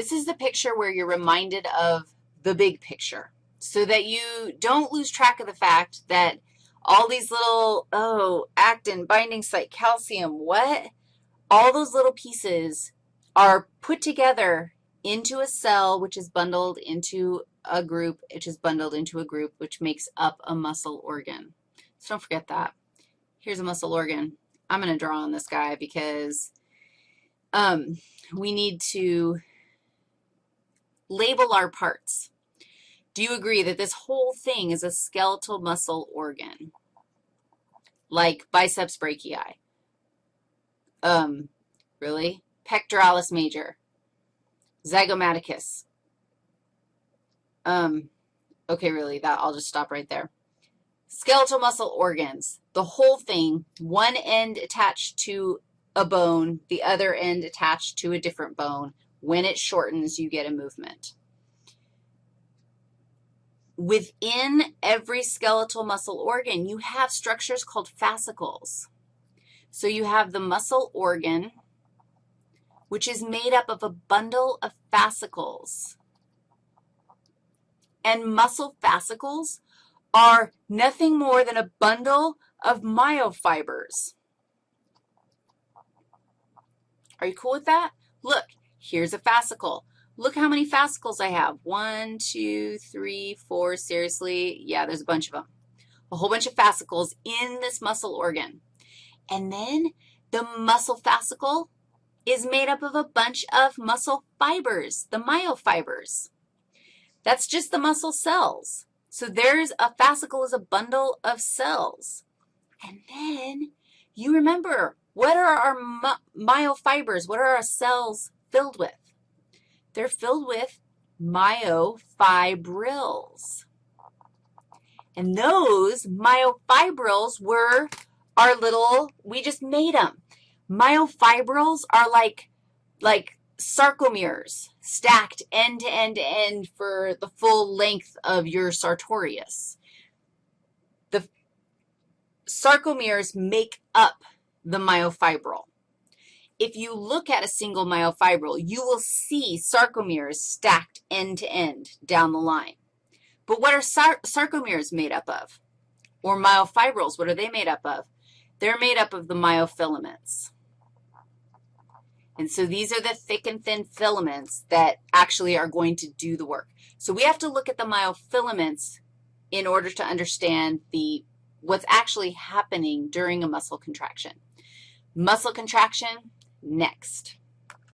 This is the picture where you're reminded of the big picture so that you don't lose track of the fact that all these little, oh, actin, binding site, calcium, what? All those little pieces are put together into a cell, which is bundled into a group, which is bundled into a group, which makes up a muscle organ. So don't forget that. Here's a muscle organ. I'm going to draw on this guy because um, we need to label our parts. Do you agree that this whole thing is a skeletal muscle organ, like biceps brachii? Um, really? Pectoralis major, zygomaticus. Um, okay, really, that I'll just stop right there. Skeletal muscle organs, the whole thing, one end attached to a bone, the other end attached to a different bone. When it shortens, you get a movement. Within every skeletal muscle organ, you have structures called fascicles. So you have the muscle organ, which is made up of a bundle of fascicles. And muscle fascicles are nothing more than a bundle of myofibers. Are you cool with that? Look, here's a fascicle. Look how many fascicles I have. One, two, three, four. Seriously, yeah, there's a bunch of them. A whole bunch of fascicles in this muscle organ. And then the muscle fascicle is made up of a bunch of muscle fibers, the myofibers. That's just the muscle cells. So there's a fascicle is a bundle of cells. And then you remember, what are our myofibers? What are our cells filled with? They're filled with myofibrils. And those myofibrils were our little, we just made them. Myofibrils are like, like sarcomeres stacked end to end to end for the full length of your sartorius. The sarcomeres make up the myofibril. If you look at a single myofibril, you will see sarcomeres stacked end to end down the line. But what are sar sarcomeres made up of? Or myofibrils, what are they made up of? They're made up of the myofilaments. And so these are the thick and thin filaments that actually are going to do the work. So we have to look at the myofilaments in order to understand the what's actually happening during a muscle contraction. Muscle contraction, next.